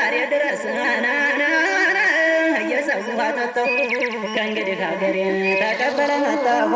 ዛሬ ድረስ የሰው ውሃ ጠጣሁ ከእንግዲህ ሀገሬን ተቀበለ መጣሁ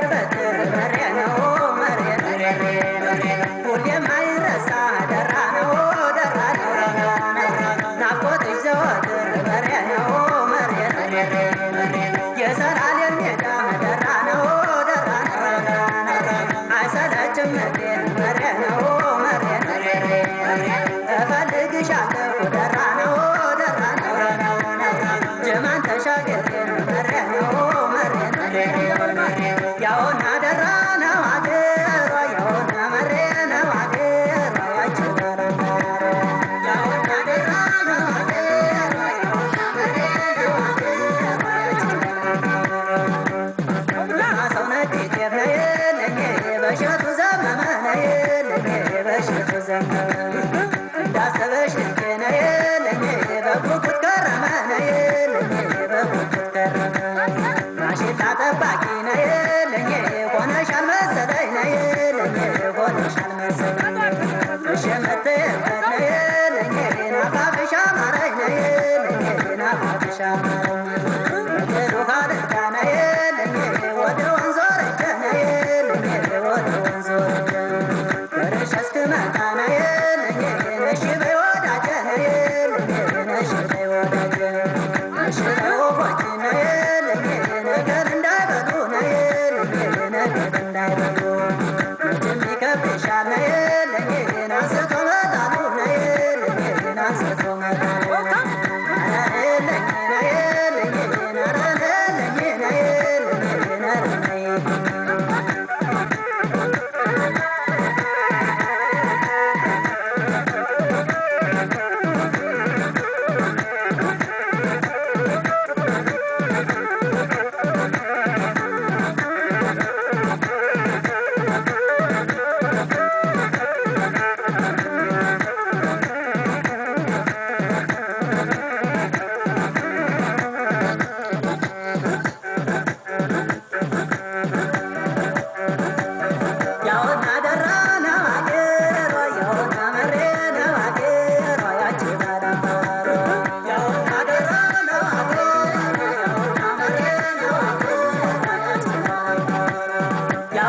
corre, corre.